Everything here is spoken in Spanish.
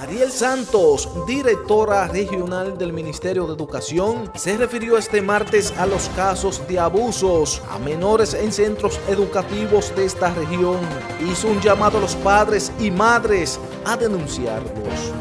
Mariel Santos, directora regional del Ministerio de Educación, se refirió este martes a los casos de abusos a menores en centros educativos de esta región. Hizo un llamado a los padres y madres a denunciarlos.